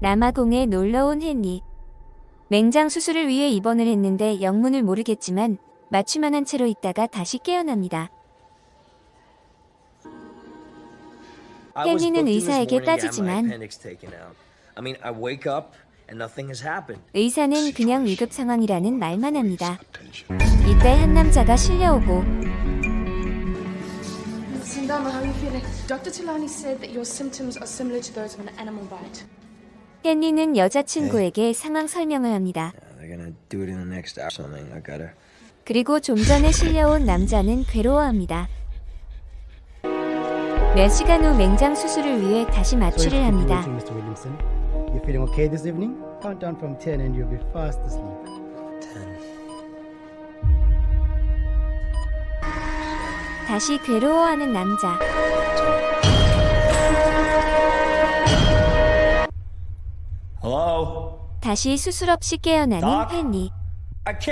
남아공에 놀러온 헨리. 맹장 수술을 위해 입원을 했는데 영문을 모르겠지만 맞춤만 한 채로 있다가 다시 깨어납니다. 헨리는 의사에게 따지지만. I mean, I wake up and nothing has happened. 의사는 그냥 위급 상황이라는 말만 합니다. 이때 한 남자가 실려오고 Sindama, how are you feeling? Dr. Tilani said that your symptoms are similar to those of an animal bite. 헨리는 여자친구에게 상황 설명을 합니다. Uh. 그리고 좀 전에 실려온 남자는 괴로워합니다. 몇 시간 후 맹장 수술을 위해 다시 마취를 합니다. You feeling okay this evening? Count down from 10 and you'll be fast asleep. Ten. 다시 괴로워하는 남자. Hello. 다시 수술 없이 깨어나는 move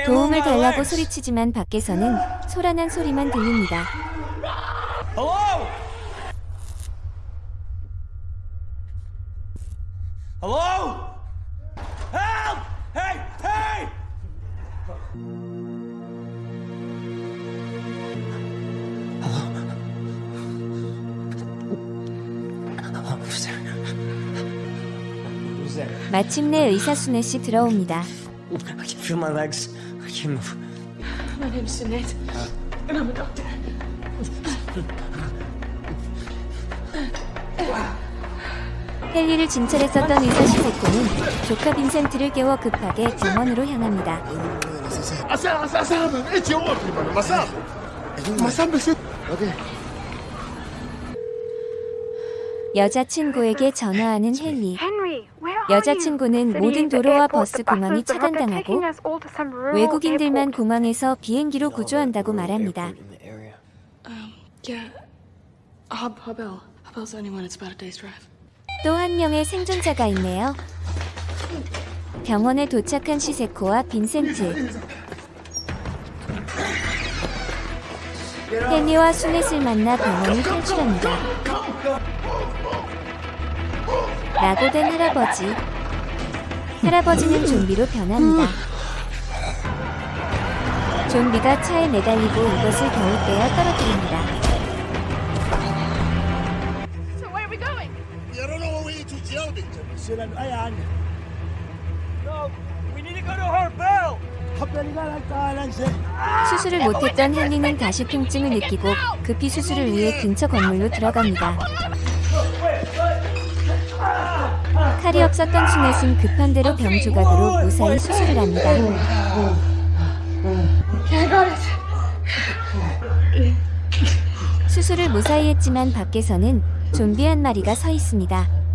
도움을 달라고. 소리치지만 밖에서는 소란한 소리만 들립니다. Hello. Hello. Help! Hey! Hey! Hello. Hello. Who's there? Who's there? 마침내 의사 순애 씨 들어옵니다. I can feel my legs. I can't move. My name's Jeanette, and I'm a doctor. 헨리를 진찰했었던 의사 시세코는 조카 빈센트를 깨워 급하게 병원으로 향합니다. 여자친구에게 전화하는 헨리. 여자친구는? 모든 도로와 버스 공항이 차단당하고 외국인들만. 공항에서 비행기로 구조한다고 말합니다. 또 한 명의 생존자가 있네요. 병원에 도착한 시세코와 빈센트. 헨리와 수넷을 만나 병원을 탈출합니다. 낙오된 할아버지. 할아버지는 좀비로 변합니다. 좀비가 차에 매달리고 이것을 겨우 빼어 떨어뜨립니다. Sit and ayan. No, we need to go to her bell. 수술을 못했던 헨리는 다시 통증을 느끼고 급히 수술을 위해 근처 건물로 들어갑니다. 칼이 없었던 수넷은 급한 대로 병 조각으로 무사히 수술을 합니다. 수술을 무사히 했지만 밖에서는 좀비 한 마리가 서 있습니다.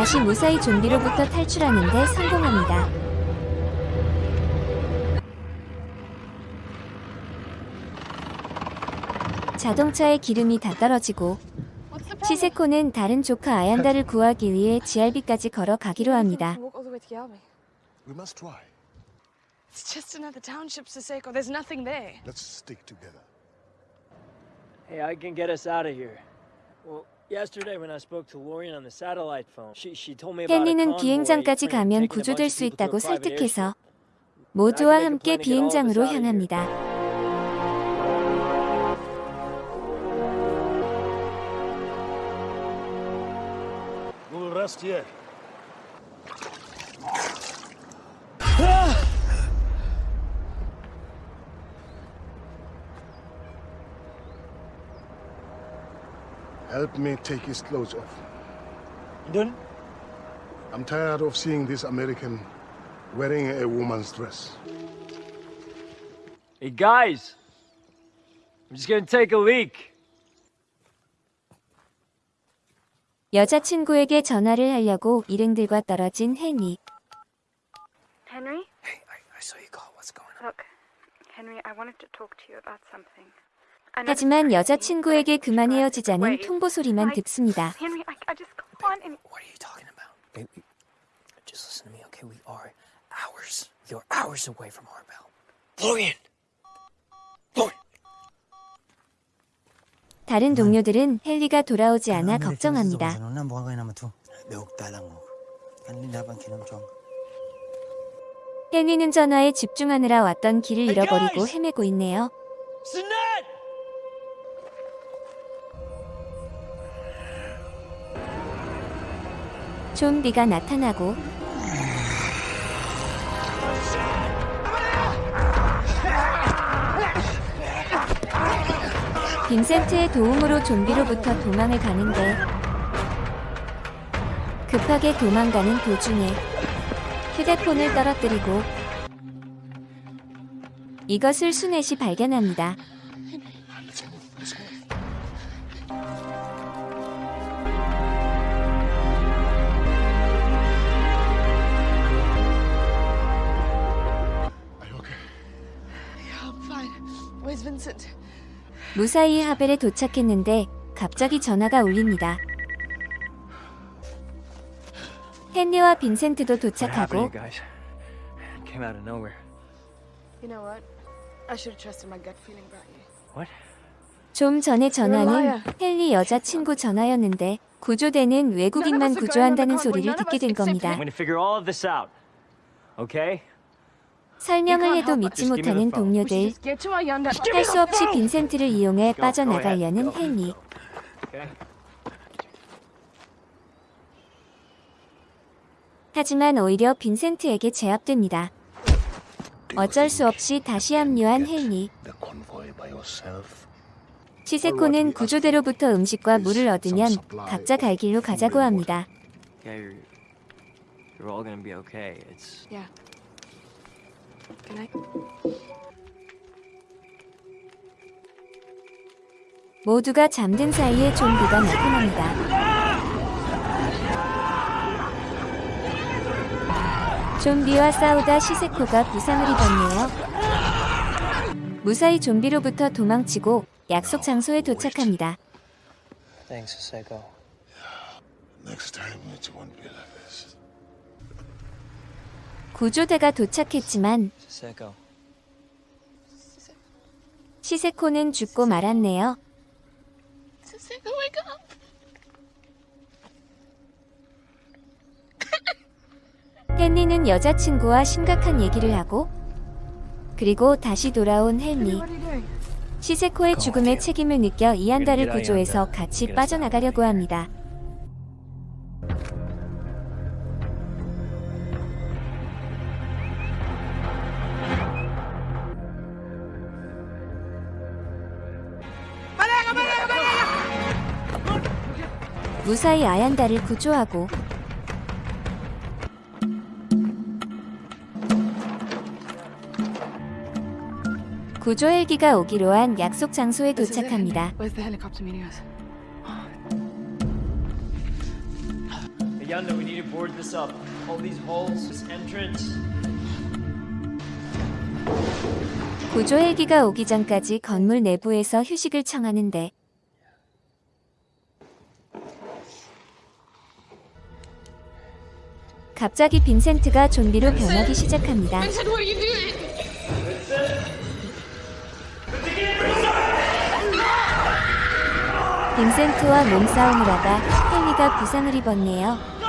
다시 무사히 좀비로부터 탈출하는데 성공합니다. 자동차의 기름이 다 떨어지고? 시세코는 다른 조카 아얀다를 구하기 위해 GRB까지 걸어가기로 합니다. Walk all the way to Yalmi. We must try. It's just another township, Siseko. There's nothing there. Let's stick together. Hey, I can get us out of here. 헨리는 비행장까지 가면 구조될 수 있다고 설득해서. 모두와 함께 비행장으로. 향합니다. Help me take his clothes off. Done? I'm tired of seeing this American wearing a woman's dress. Hey guys, I'm just gonna take a leak. 여자친구에게 전화를 하려고 일행들과 떨어진 헨리. Henry? Hey, I, I saw you call. What's going on? Look, Henry, I wanted to talk to you about something. 하지만 여자친구에게 그만 헤어지자는 통보 소리만 듣습니다. Henry, I, I just can't any. What are you talking about? Baby, just listen to me, okay? We are hours. You're hours away from Arbel. Florian! Florian! 다른 동료들은 헨리가 돌아오지 않아 걱정합니다. 헨리는 전화에 집중하느라 왔던 길을 잃어버리고 헤매고 있네요. 좀비가 나타나고 빈센트의 도움으로 좀비로부터 도망을 가는데 급하게 도망가는 도중에 휴대폰을 떨어뜨리고 이것을 수넷이 발견합니다. 무사히 하벨에 도착했는데 갑자기 전화가 울립니다. 헨리와 빈센트도 도착하고 guys? Came out of nowhere. You know what? I should have trusted my gut feeling about you. What? 좀 전에 전화는. 헨리 여자친구 전화였는데 구조대는 외국인만 구조한다는 소리를 듣게 된 겁니다. I'm gonna figure all of this out. Okay? 설명을 해도 믿지 못하는 동료들. 할 수 없이 빈센트를 이용해 빠져나가려는 헨리. 하지만 오히려 빈센트에게 제압됩니다. 어쩔 수 없이 다시 합류한 헨리. 시세코는 구조대로부터 음식과 물을 얻으면 각자 갈 길로 가자고 합니다. Good night. 모두가 잠든 사이에 좀비가 나타납니다. 좀비와 싸우다 시세코가 부상을 입었네요. 무사히 좀비로부터 도망치고 약속 장소에 도착합니다. thanks, Seko. Next time it won't be like this. 구조대가 도착했지만. 시세코는 죽고 말았네요. 헨리는 여자친구와 심각한 얘기를 하고 그리고 다시 돌아온 헨리. 시세코의 죽음의 책임을 느껴 이안다를 구조해서 같이 빠져나가려고 합니다. 무사히 아얀다를 구조하고 구조 헬기가 오기로 한 약속 장소에. 도착합니다. Where's the helicopter meeting us? Yanda, we need to board this up. All these holes, this entrance. 구조 헬기가 오기 전까지 건물 내부에서 휴식을 청하는데 갑자기 빈센트가 좀비로 변하기 시작합니다. 빈센트와 몸싸움을 하다 헨리가 부상을 입었네요.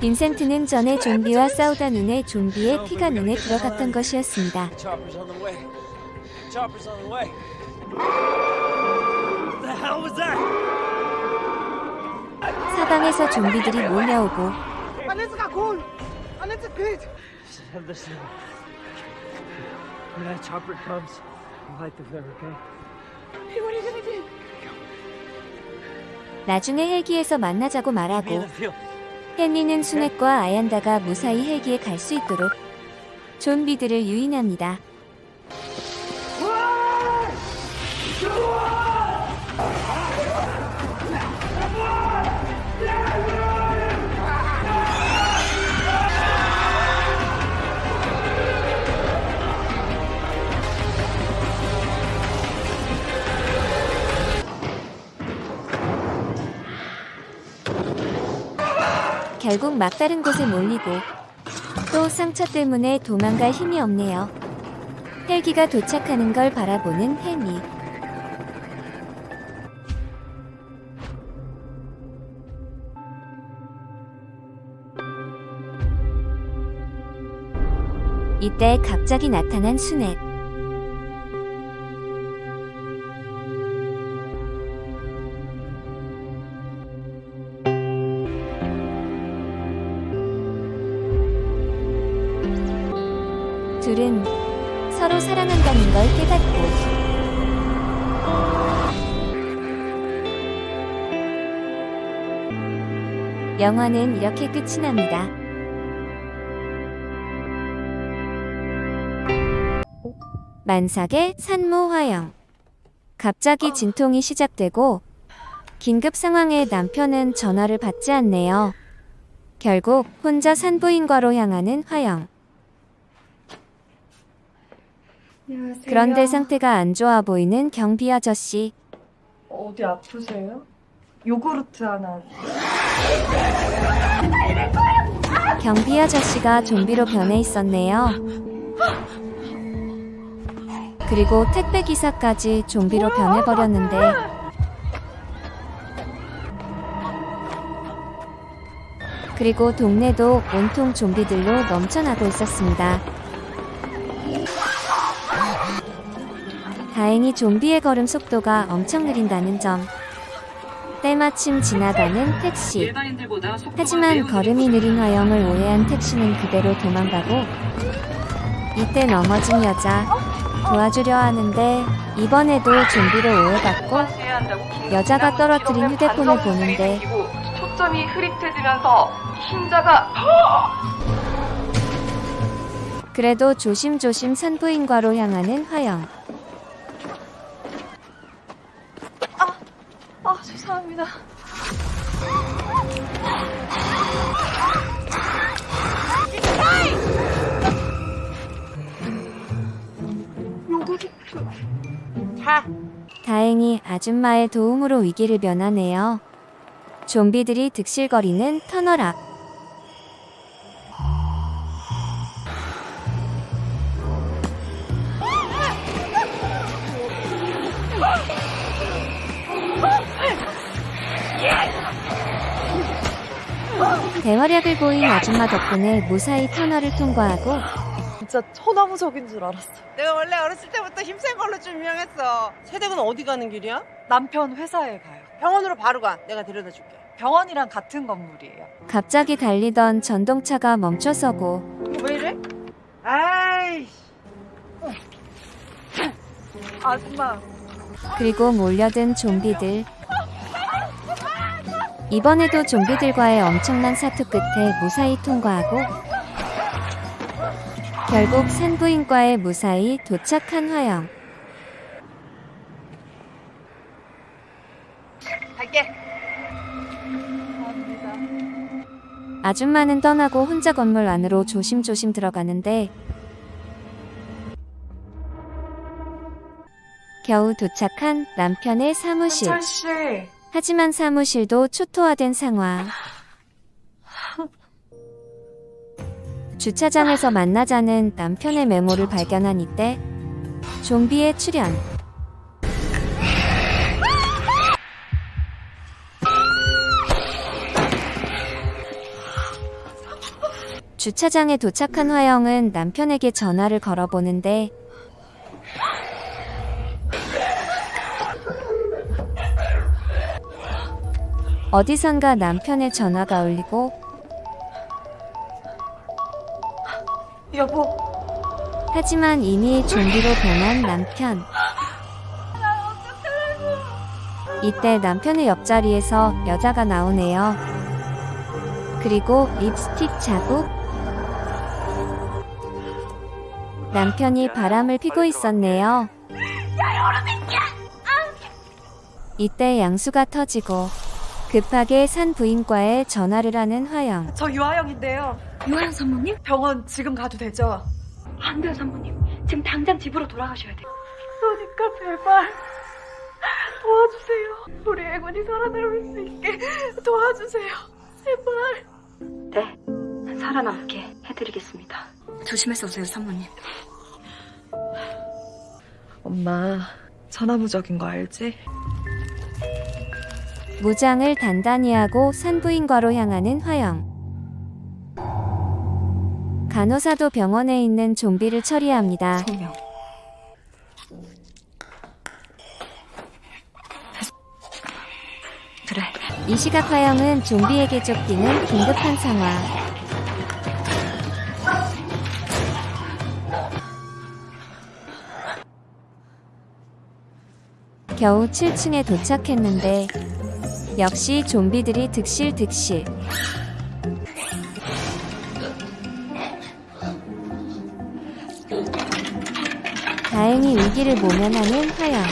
빈센트는 전에 좀비와 싸우다 눈에 좀비의 피가 눈에 들어갔던 것이었습니다. 사방에서 좀비들이 몰려오고 나중에 헬기에서 만나자고 말하고. 헨리는 수넷과 아얀다가 무사히 헬기에 갈 수 있도록 좀비들을 유인합니다. 결국 막다른 곳에 몰리고 또 상처 때문에 도망갈 힘이 없네요. 헬기가 도착하는 걸 바라보는 혜미. 이때 갑자기 나타난 순애. 둘은 서로 사랑한다는 걸 깨닫고 영화는 이렇게 끝이 납니다. 만삭의 산모화영 갑자기 진통이 시작되고 긴급 상황에 남편은 전화를 받지 않네요. 결국 혼자 산부인과로 향하는 화영. 안녕하세요. 그런데 상태가 안 좋아 보이는 경비 아저씨. 어디 아프세요? 요구르트 하나. 경비 아저씨가 좀비로 변해 있었네요. 그리고 택배 기사까지 좀비로 변해버렸는데 그리고 동네도 온통 좀비들로 넘쳐나고 있었습니다. 다행히 좀비의 걸음 속도가 엄청 느린다는 점. 때마침 지나가는 택시. 하지만 걸음이 느린 화영을 오해한 택시는 그대로 도망가고 이때 넘어진 여자 도와주려 하는데 이번에도 좀비로 오해받고 여자가 떨어뜨린 휴대폰을 보는데 초점이 흐릿해지면서 흰자가 그래도 조심조심 산부인과로 향하는 화영. 아 죄송합니다. 다행히 아줌마의 도움으로 위기를 면하네요. 좀비들이 득실거리는 터널 앞. 대활약을 보인 아줌마 덕분에 무사히 터널을 통과하고 진짜 천하무적인 줄 알았어. 내가 원래 어렸을 때부터 힘센 걸로 좀 유명했어. 세댁은 어디 가는 길이야? 남편 회사에 가요. 병원으로 바로 가. 내가 데려다 줄게. 병원이랑 같은 건물이에요. 갑자기 달리던 전동차가 멈춰서고 왜 이래? 아이. 아줌마. 그리고 몰려든 좀비들. 이번에도 좀비들과의 엄청난 사투 끝에 무사히 통과하고 결국 산부인과에 무사히 도착한 화영. 갈게. 아줌마는 떠나고 혼자 건물 안으로 조심조심 들어가는데 겨우 도착한 남편의 사무실. 철 씨. 하지만 사무실도 초토화된 상황. 주차장에서 만나자는 남편의 메모를 발견한 이때 좀비의 출현. 주차장에 도착한 화영은 남편에게 전화를 걸어보는데 어디선가 남편의 전화가 울리고 여보. 하지만 이미 좀비로 변한 남편. 이때 남편의 옆자리에서 여자가 나오네요. 그리고 립스틱 자국. 남편이 바람을 피고 있었네요. 이때 양수가 터지고 급하게 산 부인과에 전화를 하는 화영. 저 유아영인데요. 유아영 산모님? 병원 지금 가도 되죠? 안 돼요 산모님. 지금 당장 집으로 돌아가셔야 돼요. 그러니까 제발 도와주세요. 우리 애군이 살아남을 수 있게 도와주세요. 제발. 네, 살아남게 해드리겠습니다. 조심해서 오세요, 사모님. 엄마, 천하무적인 거 알지? 무장을 단단히 하고 산부인과로 향하는 화영. 간호사도 병원에 있는 좀비를 처리합니다. 소명. 그래. 이 시각 화영은 좀비에게 쫓기는 긴급한 상황. 겨우 7층에 도착했는데 역시 좀비들이 득실득실. 다행히 위기를 모면하는 화영.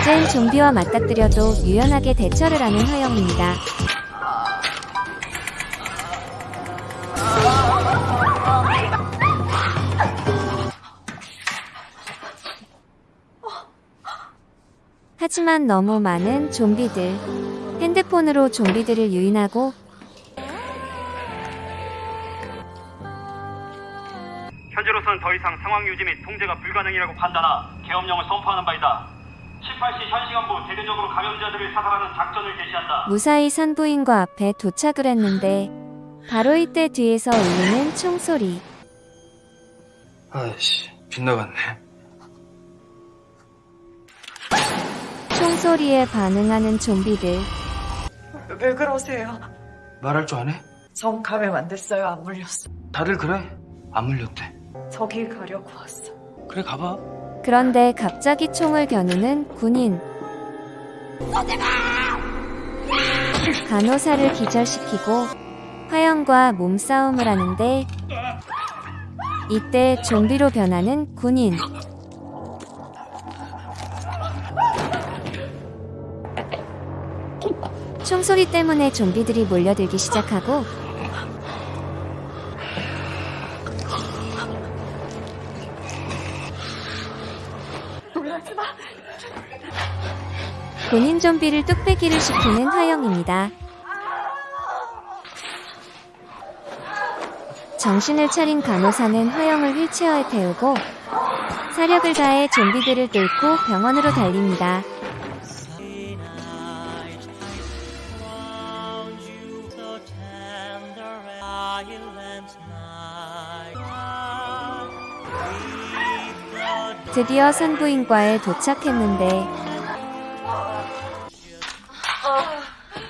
이젠 좀비와 맞닥뜨려도 유연하게 대처를 하는 화영입니다. 하지만 너무 많은 좀비들. 핸드폰으로 좀비들을 유인하고 현재로선 더 이상 상황 유지 및 통제가 불가능이라고 판단하 계엄령을 선포하는 바이다. 18시 현시간부 대대적으로 감염자들을 사살하는 작전을 개시한다. 무사히 산부인과 앞에 도착을 했는데 바로 이때 뒤에서 울리는 총소리. 아이씨, 빗나갔네. 총소리에 반응하는 좀비들. 왜 그러세요? 말할 줄 아네? 전 감염 안 됐어요. 안 물렸어. 다들 그래. 안 물렸대. 저길 가려고 왔어. 그래, 가봐. 그런데 갑자기 총을 겨누는 군인. 간호사를 기절시키고 화영과 몸싸움을 하는데 이때 좀비로 변하는 군인. 총소리 때문에 좀비들이 몰려들기 시작하고. 본인 좀비를 뚝배기를 시키는 화영입니다. 정신을 차린 간호사는 화영을 휠체어에 태우고 사력을 다해 좀비들을 뚫고 병원으로 달립니다. 드디어 산부인과에 도착했는데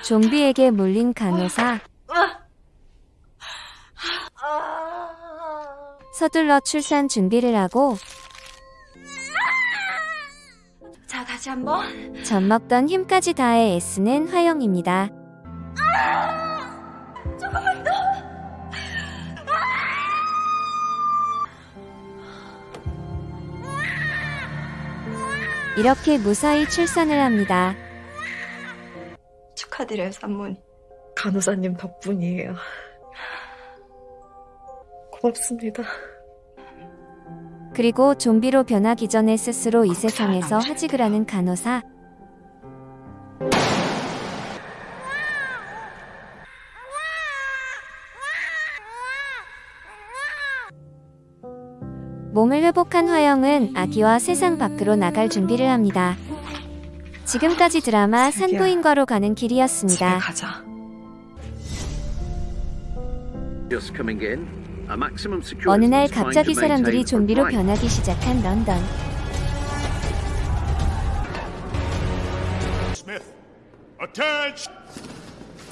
좀비에게 물린 간호사 서둘러 출산 준비를 하고 자, 다시 한번. 젖 먹던 힘까지 다해 애쓰는 화영입니다. 조금만 더. 이렇게 무사히 출산을 합니다. 축하드려요, 산모님. 간호사님 덕분이에요. 고맙습니다. 그리고 좀비로 변하기 전에 스스로 이 세상에서 하직을 하는 간호사. 몸을 회복한 화영은 아기와 세상 밖으로 나갈 준비를 합니다. 지금까지 드라마 산부인과로 가는 길이었습니다. 가자. Just coming in. A maximum security 어느 날 갑자기 사람들이 좀비로. 변하기 시작한 런던. Attention!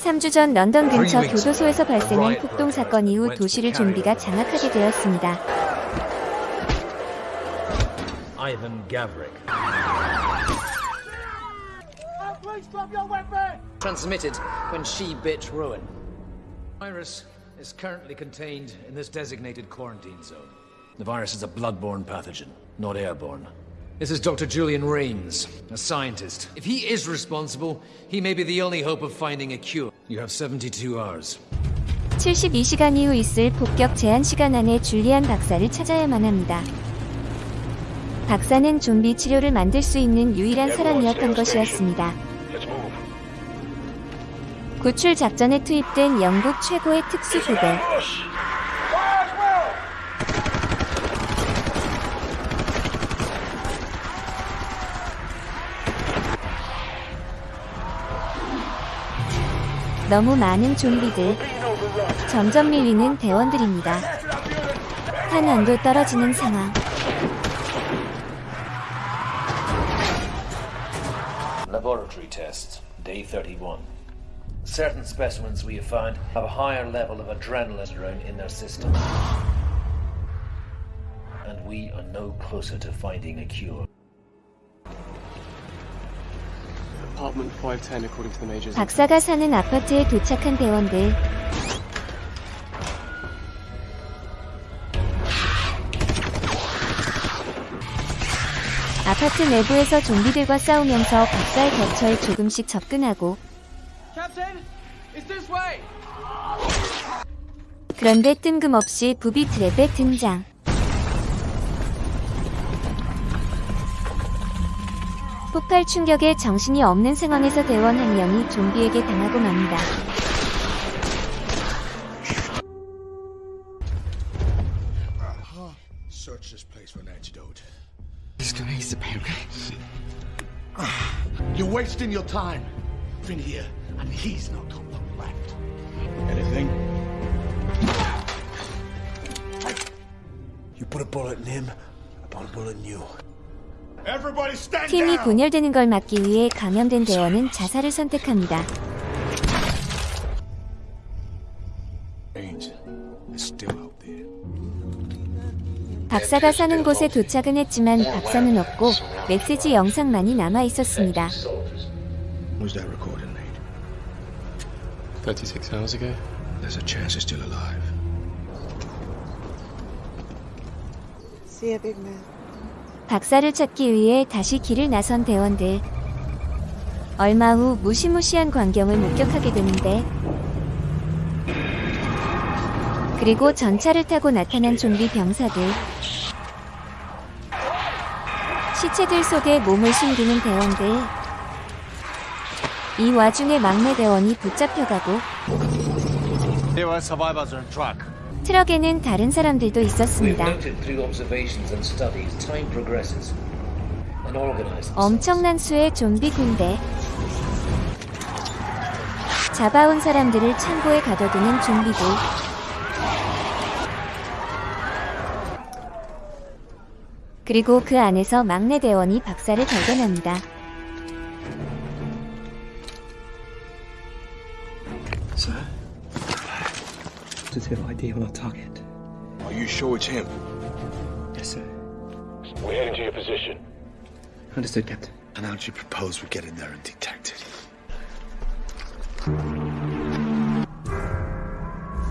3주 전 런던 근처 교도소에서 발생한 폭동 사건 이후 도시를 좀비가 장악하게 되었습니다. Ivan Gavrik. Please drop your weapon! transmitted when she bit ruin. Virus is currently contained in this designated quarantine zone. The virus is a bloodborne pathogen, not airborne. This is Dr. Julian Rains, a scientist. If he is responsible, he may be the only hope of finding a cure. You have 72 hours. 72시간 이후 있을 폭격 제한 시간 안에 줄리안 박사를 찾아야만 합니다. 박사는 좀비 치료를 만들 수 있는 유일한 사람이었던 것이었습니다. 구출 작전에 투입된 영국 최고의 특수부대. 너무 많은 좀비들. 점점 밀리는 대원들입니다. 탄환도 떨어지는 상황. Laboratory test, day 31. Certain specimens we have found have a higher level of adrenaline in their system. And we are no closer to finding a cure. Apartment 510 according to the majors. 박사가 사는 아파트에 도착한 대원들. 아파트 내부에서 좀비들과 싸우면서 박사의 격처에 조금씩 접근하고. 그런데 뜬금없이 부비 트랩의 등장. 폭발 충격에 정신이 없는 상황에서 대원 한 명이 좀비에게 당하고 맙니다. He's gonna ease the pain, okay? You're wasting your time. Been here, and he's not got long left. Anything? You put a bullet in him, I put a bullet in you. Everybody stand 팀이! 분열되는 걸 막기 위해 감염된 대원은 자살을 선택합니다. 박사가 사는 곳에 도착은 했지만 박사는 없고 메시지 영상만이 남아 있었습니다. Was that recording made? 36 hours ago. There's a chance he's still alive. See you, big man. 박사를 찾기 위해 다시 길을 나선 대원들. 얼마 후 무시무시한 광경을 목격하게 되는데 그리고 전차를 타고 나타난 좀비 병사들. 시체들 속에 몸을 숨기는 대원들. 이 와중에 막내 대원이 붙잡혀가고 There were survivors on track. 트럭에는 다른 사람들도 있었습니다. noted through observations and studies, time progresses. An organized 엄청난 수의 좀비 군대. 잡아온 사람들을 창고에 가둬두는 좀비들. 그리고 그 안에서 막내 대원이 박사를 발견합니다. Sir? Does he have ID on our target? Are you sure it's him? Yes, sir. We're heading to your position. Understood, Captain. And how do you propose we get in there and detect it?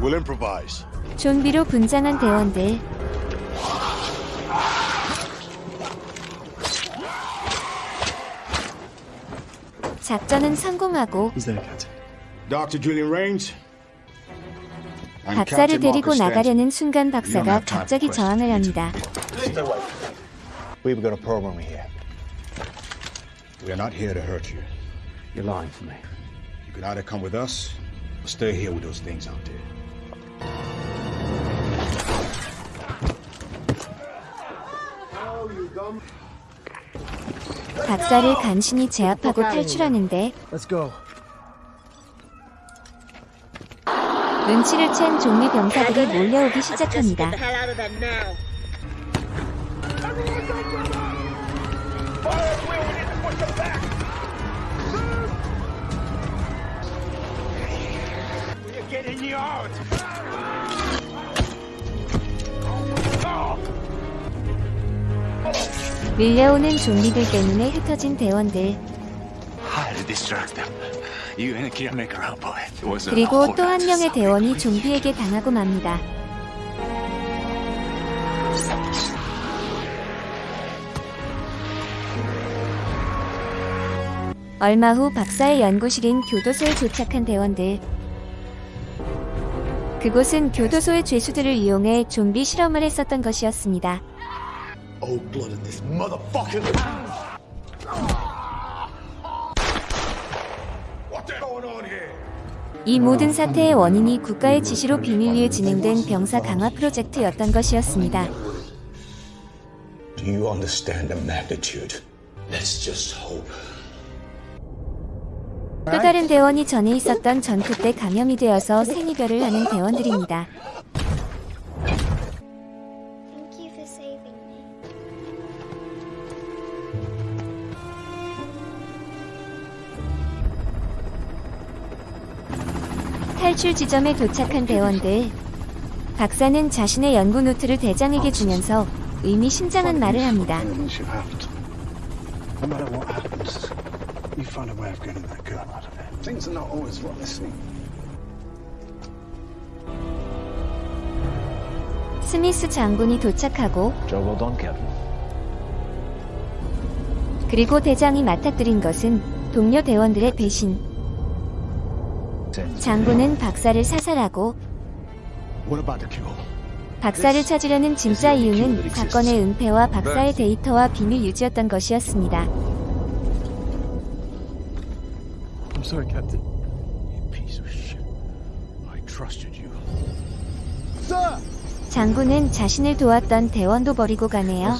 We'll improvise. 좀비로 분장한 대원들. 작전은 성공하고 박사를 데리고. 나가려는 순간 You don't 박사가 갑자기. 저항을 합니다. We've got a problem here. We are not here to hurt you. You're lying to me. You can either come with us or stay here with those things out there. 박사를 간신히 제압하고 탈출하는데 Let's go. 눈치를 챈 좀비 병사들이 몰려오기 시작합니다. 밀려오는 좀비들 때문에 흩어진 대원들 그리고 또 한 명의 대원이 좀비에게 당하고 맙니다. 얼마 후 박사의 연구실인 교도소에 도착한 대원들. 그곳은 교도소의 죄수들을 이용해 좀비 실험을 했었던 것이었습니다. Old blood in this on here? 이 모든 사태의 원인이 국가의 지시로 비밀리에 진행된 병사 강화 프로젝트였던 것이었습니다. Do you understand the magnitude? Let's just hope. 또 다른 대원이 전에 있었던 전투 때 감염이 되어서 생이별을 하는 대원들입니다. 탈출 지점에 도착한 대원들. 박사는 자신의 연구 노트를 대장에게 주면서 의미심장한 말을 합니다. 스미스 장군이 도착하고. 그리고 대장이 맡아들인 것은 동료 대원들의 배신. 장군은 박사를 사살하고 What about the cure? 박사를 찾으려는 진짜 이유는 사건의 은폐와 박사의 데이터와 비밀 유지였던 것이었습니다. I'm sorry, Captain. You piece of shit. I trusted you. Sir! 장군은 자신을 도왔던 대원도 버리고 가네요.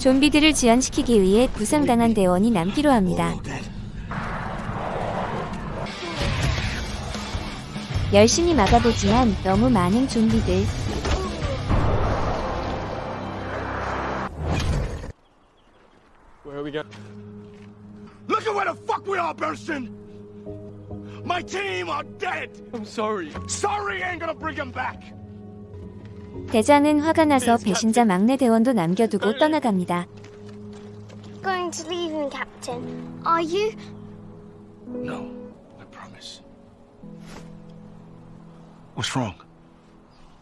좀비들을 지연시키기 위해 부상당한 대원이 남기로 합니다. 열심히 막아보지만 너무 많은 좀비들. Look at where the fuck we are, Burston! My team are dead! I'm sorry. Sorry ain't gonna bring them back! 대장은 화가 나서 배신자 막내 대원도 남겨두고 떠나갑니다. Going to leave him, Captain. Are you? No, I promise. What's wrong?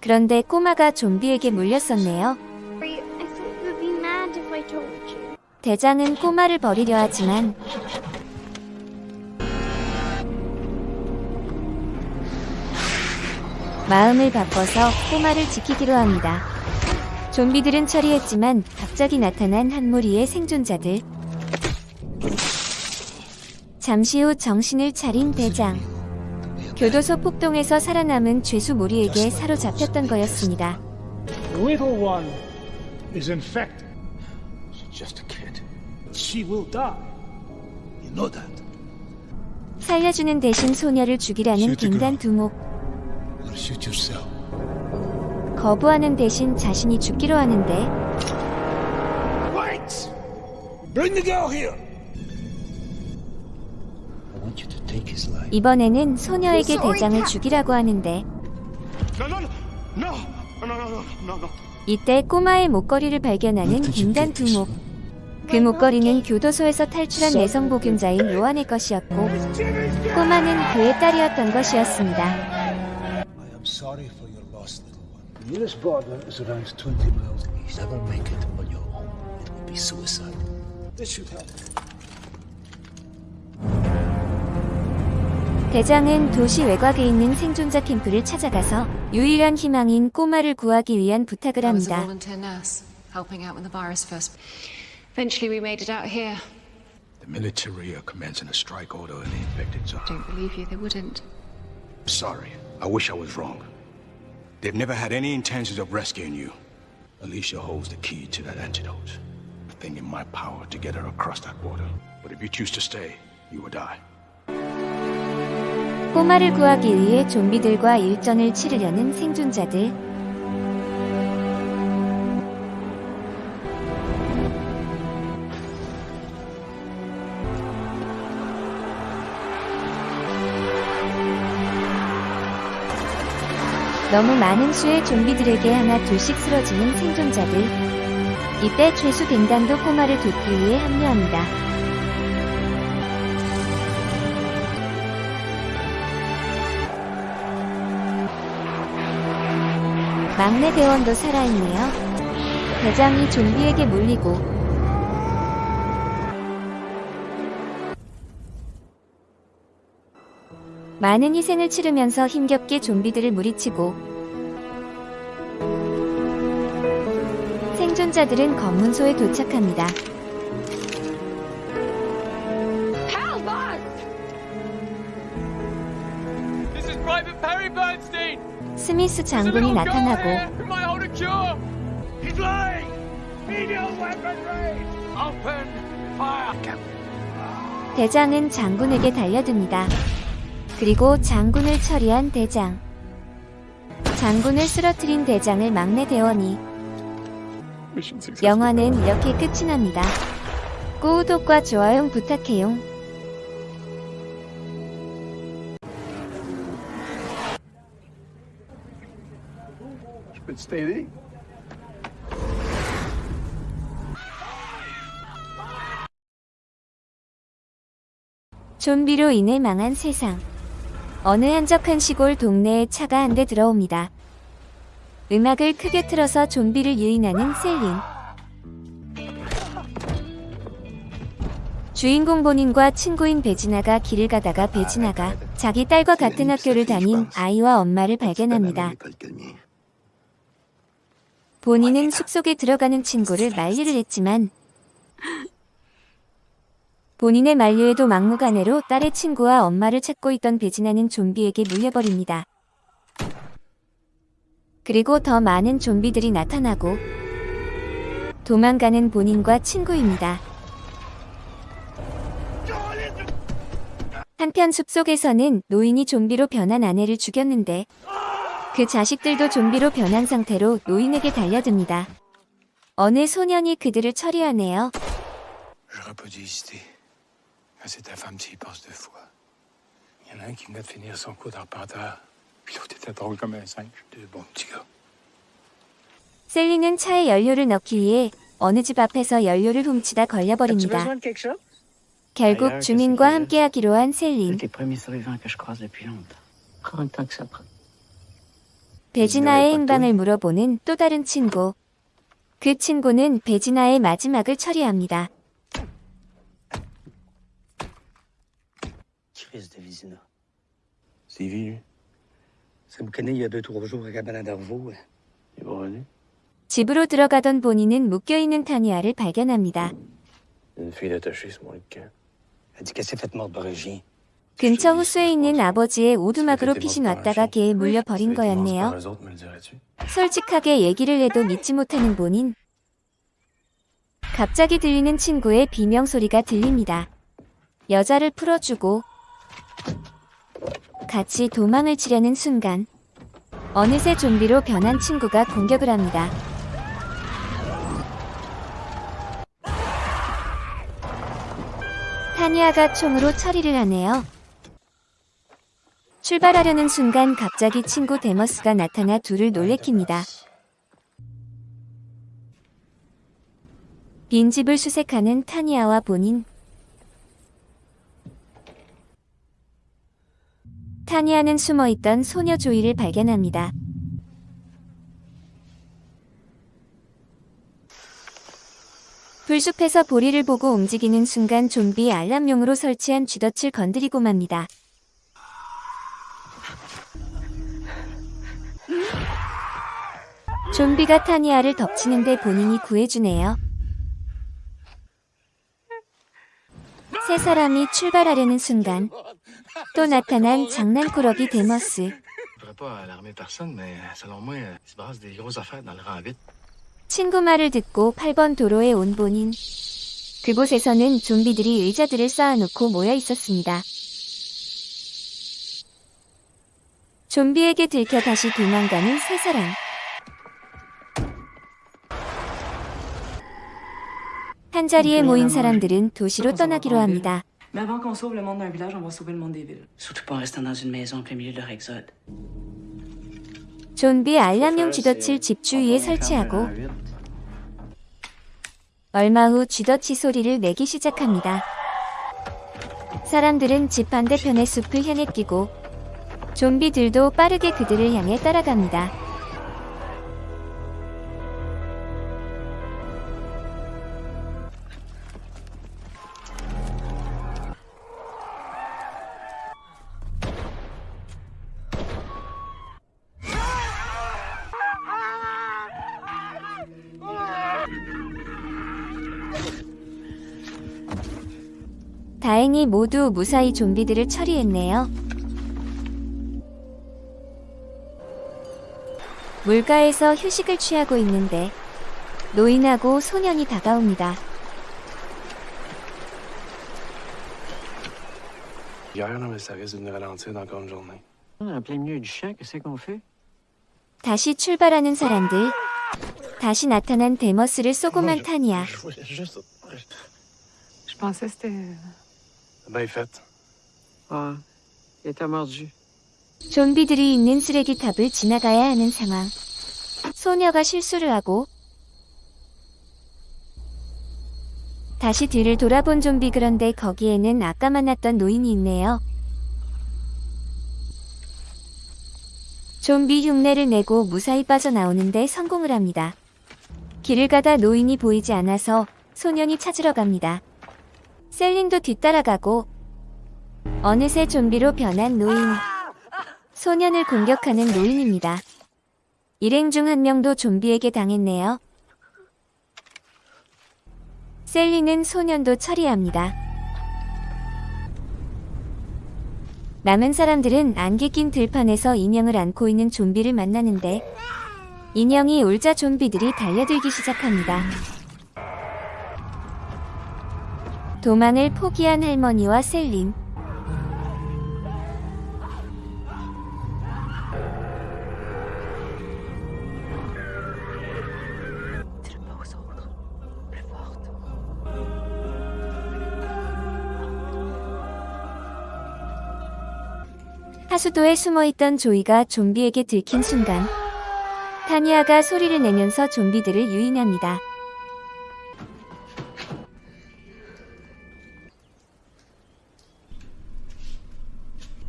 그런데 꼬마가 좀비에게 물렸었네요. I thought you'd be mad if I told you. 대장은 꼬마를 버리려 하지만 마음을 바꿔서 꼬마를 지키기로 합니다. 좀비들은 처리했지만 갑자기 나타난 한 무리의 생존자들. 잠시 후 정신을 차린 대장. 교도소 폭동에서 살아남은 죄수 무리에게 사로잡혔던 거였습니다. The little one is infected. She's just a kid. She will die. You know that. 살려주는 대신 소녀를 죽이라는 갱단 두목. Shoot yourself. 거부하는 대신 자신이 죽기로 하는데 Wait! Bring the girl here! I want you to take his life. 이번에는 소녀에게 대장을 죽이라고 하는데 No, no, no! No! No, no, no, no, no. 이때 꼬마의 목걸이를 발견하는 갱단 두목. 그 목걸이는 교도소에서 탈출한 내성 복용자인 로안의 것이었고 꼬마는 그의 딸이었던 것이었습니다. I am sorry for your loss, little one. The nearest border is around 20 miles east. Never make it on your own. It would be suicide. This should help. 대장은 도시 외곽에 있는 생존자 캠프를 찾아가서 유일한 희망인 꼬마를 구하기 위한 부탁을 I was a 합니다. volunteer nurse, helping out when the virus first. Eventually, we made it out here. The military are commencing a strike order in the infected zone. Don't believe you, they wouldn't. Sorry. I wish I was wrong. They've never had any intentions of rescuing you. Alicia holds the key to that antidote. A thing in my power to get her across that border. But if you choose to stay, you will die. 꼬마를 구하기 위해 좀비들과 일전을 치르려는 생존자들. 너무 많은 수의 좀비들에게 하나 둘씩 쓰러지는 생존자들. 이때 죄수 갱단도 꼬마를 돕기 위해 합류합니다. 막내 대원도 살아있네요. 대장이 좀비에게 물리고 많은 희생을 치르면서 힘겹게 좀비들을 무리치고 생존자들은 검문소에 도착합니다. 스미스 장군이 나타나고! 대장은 장군에게 달려듭니다. 그리고 장군을 처리한 대장. 장군을 쓰러뜨린 대장을 막내 대원이. 영화는 이렇게 끝이 납니다. 구독과 좋아요 부탁해요. 좀비로 인해 망한 세상. 어느 한적한 시골 동네에 차가 한 대 들어옵니다. 음악을 크게 틀어서 좀비를 유인하는 셀린. 주인공 본인과 친구인 베지나가 길을 가다가 베지나가 자기 딸과 같은 학교를 다닌 아이와 엄마를 발견합니다. 본인은 숲속에 들어가는 친구를 만류를 했지만 본인의 만류에도 막무가내로 딸의 친구와 엄마를 찾고 있던 베지나는 좀비에게 물려버립니다. 그리고 더 많은 좀비들이 나타나고 도망가는 본인과 친구입니다. 한편 숲속에서는 노인이 좀비로 변한 아내를 죽였는데 그 자식들도 좀비로 변한 상태로 노인에게 달려듭니다. 어느 소년이 그들을 처리하네요. C'est ta femme, tu y penses deux fois. Il y en a un qui venait de finir son cours d'arpenteur, puis l'autre était drôle comme un singe. Deux bons petits gars. 셀리는 차에 연료를 넣기 위해 어느 집 앞에서 연료를 훔치다 걸려버립니다. 결국 주민과 함께하기로 한 셀린. 베지나의 행방을 물어보는 또 다른 친구. 그 친구는 베지나의 마지막을 처리합니다. Chris de Vizina. C'est vieux. C'est boucané il y a deux, trois jours à Cabana d'Arvaux. Il va revenir. 집으로 들어가던 본인은 묶여있는 타니아를 발견합니다. Une fille attachée sur mon lit de camp. Elle dit qu'elle s'est faite mordre par un chien. 근처 호수에 있는 아버지의 오두막으로 피신 왔다가 개에 물려 버린 거였네요. Me? 솔직하게 얘기를 해도 믿지 못하는 본인. 갑자기 들리는 친구의 비명 소리가 들립니다. 여자를 풀어주고 같이 도망을 치려는 순간 어느새 좀비로 변한 친구가 공격을 합니다. 타니아가 총으로 처리를 하네요. 출발하려는 순간 갑자기 친구 데머스가 나타나 둘을 놀래킵니다. 빈집을 수색하는 타니아와 본인. 타니아는 숨어있던 소녀 조이를 발견합니다. 불숲에서 보리를 보고 움직이는 순간 좀비 알람용으로 설치한 쥐덫을 건드리고 맙니다. 좀비가 타니아를 덮치는데 본인이 구해주네요. 세 사람이 출발하려는 순간 또 나타난 장난꾸러기 데머스. Rang 8. 친구 말을 듣고 8번 도로에 온 본인. 그곳에서는 좀비들이 의자들을 쌓아놓고 모여 있었습니다. 좀비에게 들켜 다시 도망가는 세 사람. 한 자리에 모인 사람들은 도시로 떠나기로 합니다. Mais avant qu'on sauve le monde d'un village, on va sauver le monde des villes. Surtout pas en restant dans une maison en plein milieu de leur exode. 좀비 알람용 쥐덫을 집 주위에 설치하고 얼마 후 쥐덫이 소리를 내기 시작합니다. 사람들은 집 반대편의 숲을 향해 뛰고 좀비들도 빠르게 그들을 향해 따라갑니다. 다행히 모두 무사히 좀비들을 처리했네요. 물가에서 휴식을 취하고 있는데 노인하고 소년이 다가옵니다. 다시 출발하는 사람들. 다시 나타난 데머스를 쏘고만 타니아. Bien fait. Ah, il était mordu. 좀비들이 있는 쓰레기탑을 지나가야 하는 상황. 소녀가 실수를 하고 다시 뒤를 돌아본 좀비 그런데 거기에는 아까 만났던 노인이 있네요. 좀비 흉내를 내고 무사히 빠져나오는데 성공을 합니다. 길을 가다 노인이 보이지 않아서 소년이 찾으러 갑니다. 셀린도 뒤따라가고 어느새 좀비로 변한 노인. 소년을 공격하는 노인입니다. 일행 중 한 명도 좀비에게 당했네요. 셀리는 소년도 처리합니다. 남은 사람들은 안개 낀 들판에서 인형을 안고 있는 좀비를 만나는데 인형이 울자 좀비들이 달려들기 시작합니다. 도망을 포기한 할머니와 셀린 하수도에 숨어있던 조이가 좀비에게 들킨 순간 타니아가 소리를 내면서 좀비들을 유인합니다.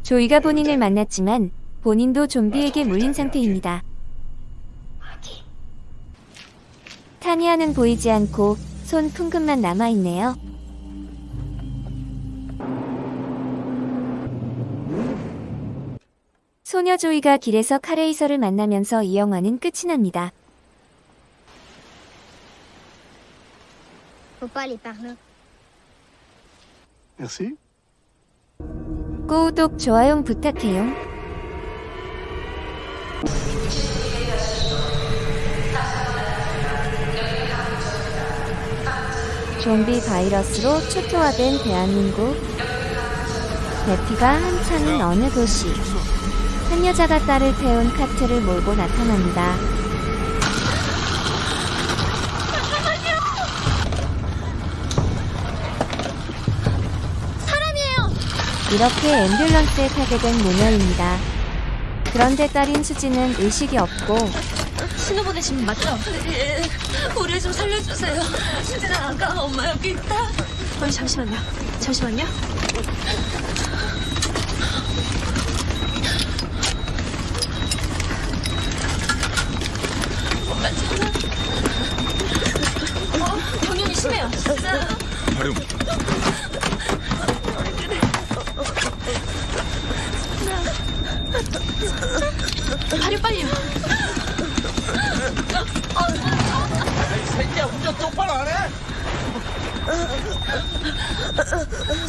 조이가 본인을 만났지만 본인도 좀비에게 물린 상태입니다. 타니아는 보이지 않고 손 풍금만 남아있네요. 소녀 조이가 길에서 카레이서를 만나면서 이 영화는 끝이 납니다. Faut pas aller par là. Merci. 구독, 좋아요 부탁해요. 좀비 바이러스로 초토화된 대한민국. 대피가 한창인 어느 도시. 한 여자가 딸을 태운 카트를 몰고 나타납니다. 사람이에요. 이렇게 앰뷸런스에 타게 된 모녀입니다. 그런데 딸인 수지는 의식이 없고 신호 보내신 분 맞죠? 네. 우리 좀 살려주세요. 수진아, 아까 엄마 여기 있다. 어, 잠시만요. 잠시만요. 엄마 전화. 어, 경련이 심해요. 진짜. 하룡, 발이 빨리요. 새끼야, 운전 똑바로 안 해?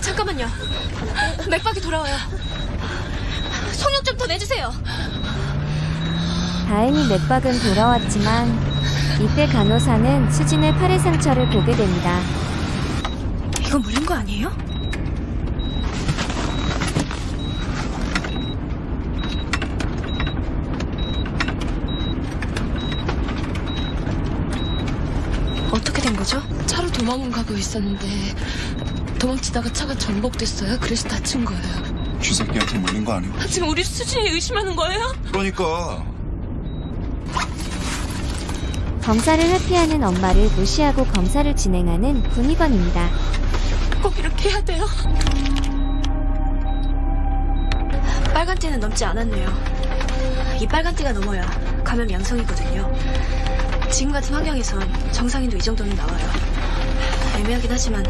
잠깐만요. 맥박이 돌아와요. 속력 좀 더 내주세요. 다행히 맥박은 돌아왔지만 이때 간호사는 수진의 팔의 상처를 보게 됩니다. 이거 물린 거 아니에요? 어떻게 된 거죠? 차로 도망가고 있었는데 도망치다가 차가 전복됐어요. 그래서 다친 거예요. 쥐새끼한테 물린 거 아니야? 지금 우리 수진이 의심하는 거예요? 그러니까 검사를 회피하는 엄마를 무시하고 검사를 진행하는 군의관입니다. 꼭 이렇게 해야 돼요? 빨간 띠는 넘지 않았네요. 이 빨간 띠가 넘어야 감염 양성이거든요. 지금 같은 환경에선 정상인도 이 정도는 나와요. 애매하긴 하지만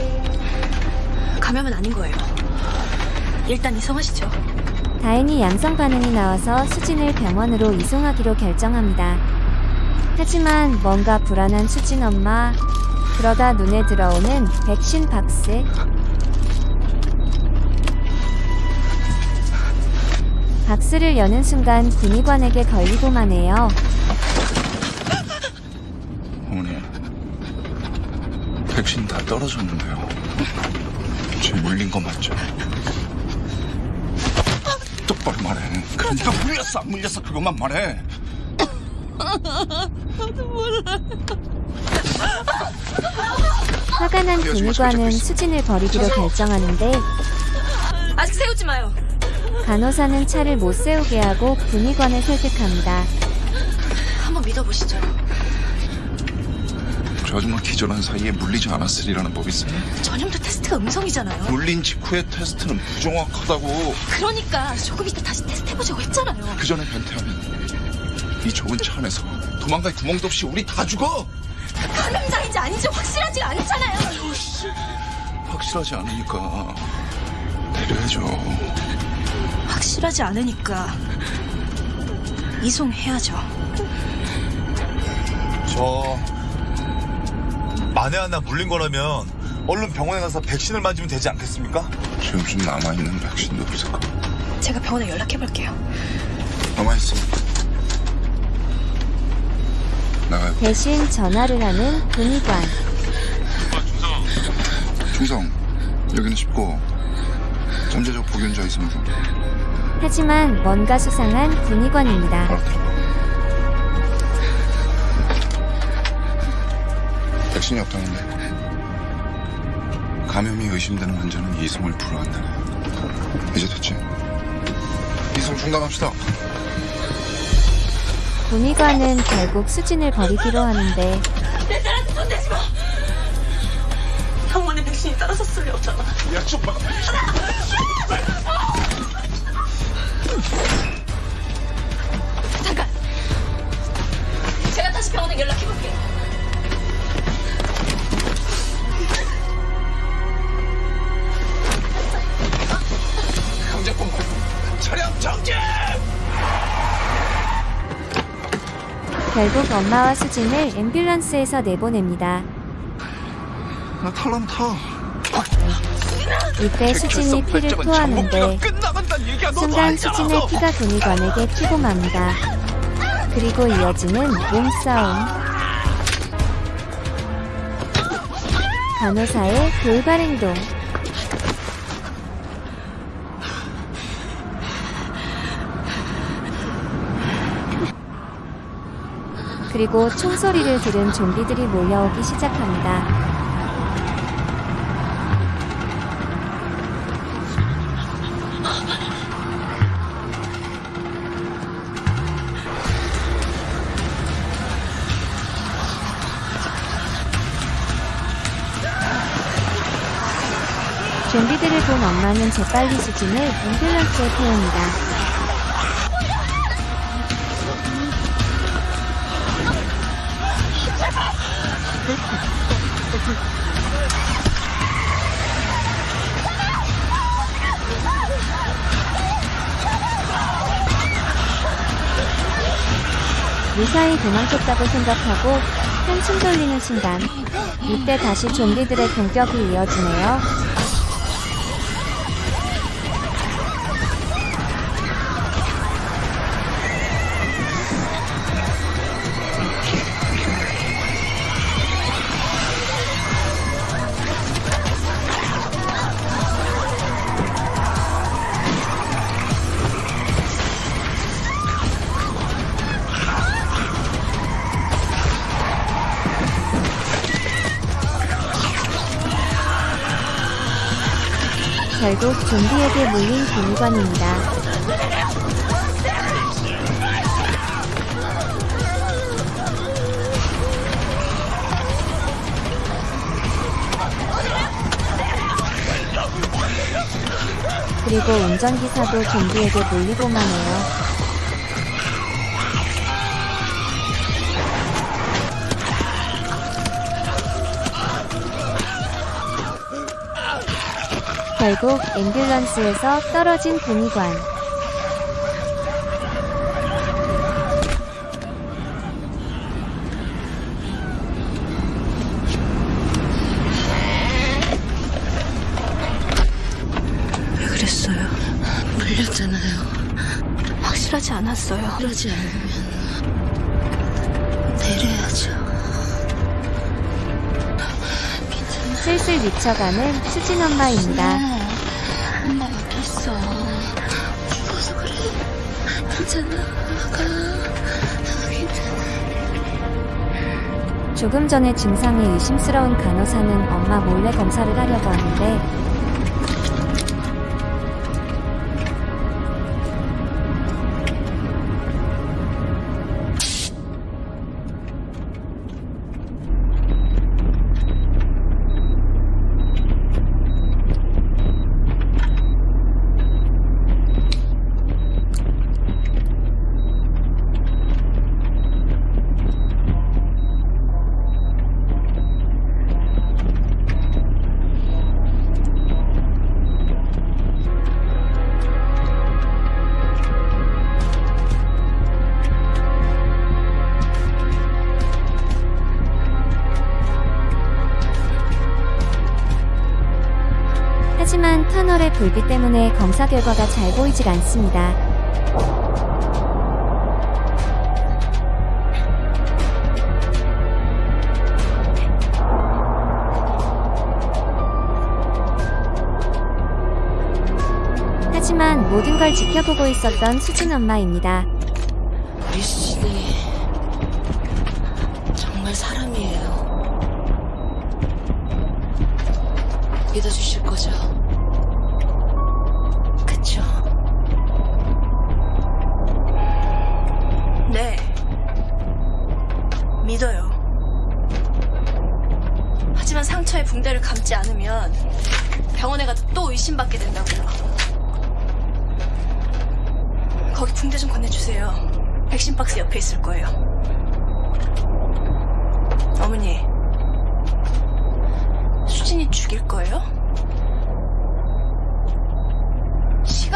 감염은 아닌 거예요. 일단 이송하시죠. 다행히 양성 반응이 나와서 수진을 병원으로 이송하기로 결정합니다. 하지만 뭔가 불안한 수진 엄마. 그러다 눈에 들어오는 백신 박스. 박스를 여는 순간 군의관에게 걸리고만 해요. 떨어졌는데요. 쟤 물린 거 맞죠? 똑바로 말해. 그러니까 물렸어, 안 물렸어 그것만 말해. 나도 몰라. 화가 난 군의관은 수진을 버리기로 결정하는데 아직 세우지 마요. 간호사는 차를 못 세우게 하고 군의관을 설득합니다. 저 아줌마 기절한 사이에 물리지 않았으리라는 법 있어요? 전염도 테스트가 음성이잖아요. 물린 직후의 테스트는 부정확하다고. 그러니까 조금 이따 다시 테스트 해보자고 했잖아요. 그 전에 변태하면 이 좁은 차 안에서 도망갈 구멍도 없이 우리 다 죽어. 감염자인지 아닌지 확실하지 않잖아요. 확실하지 않으니까 내려야죠. 확실하지 않으니까 이송해야죠. 저 만에 하나 물린 거라면 얼른 병원에 가서 백신을 맞으면 되지 않겠습니까? 지금 좀 남아있는 백신도 없을 까 제가 병원에 연락해볼게요. 남아있어. 나가요. 대신 전화를 하는 군의관. 충성, 여기는 쉽고 잠재적 복균자 있으면 좀. 하지만 뭔가 수상한 군의관입니다. 백신이 없다는데. 감염이 의심되는 환자는 이송을 불허한다네. 이제 됐지? 이송 중단합시다. 군의관은 결국 수진을 버리기로 하는데 내 딸한테 손 대지 마. 병원에 백신이 떨어졌을 리 없잖아. 야, 좀 봐. 결국 엄마와 수진을 앰뷸런스에서 내보냅니다. 나 탈라면 타. 이때 수진이 피를 토하는데 순간 수진의 피가 군의관에게 튀고 맙니다. 그리고 이어지는 몸싸움. 간호사의 돌발 행동. 그리고 총소리를 들은 좀비들이 몰려오기 시작합니다. 좀비들을 본 엄마는 재빨리 수진을 앰뷸런스에 태웁니다. 무사히 도망쳤다고 생각하고 한숨 돌리는 순간 이때 다시 좀비들의 공격이 이어지네요. 좀비에게 물린 군의관입니다. 그리고 운전기사도 좀비에게 물리고만 해요. 결국 앰뷸런스에서 떨어진 군의관. 왜 그랬어요? 물렸잖아요. 확실하지 않았어요. 그러지 않으면 내려야죠. 슬슬 미쳐가는 수진 엄마입니다. 엄마 여기. 죽어서 그래. 괜찮아. 가. 괜찮아. 조금 전에 증상이 의심스러운 간호사는 엄마 몰래 검사를 하려고 하는데 검사 결과가 잘 보이질 않습니다. 하지만 모든 걸 지켜보고 있었던 수진 엄마입니다.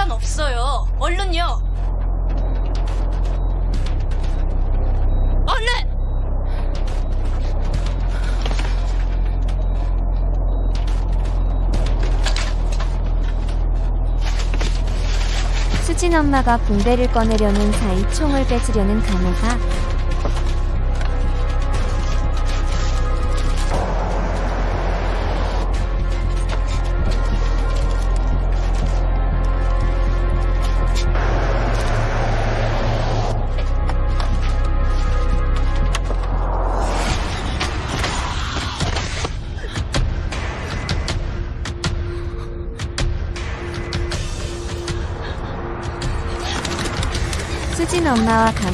시간 없어요. 얼른요. 얼른! 수진 엄마가 붕대를 꺼내려는 사이 총을 뺏으려는 간호사.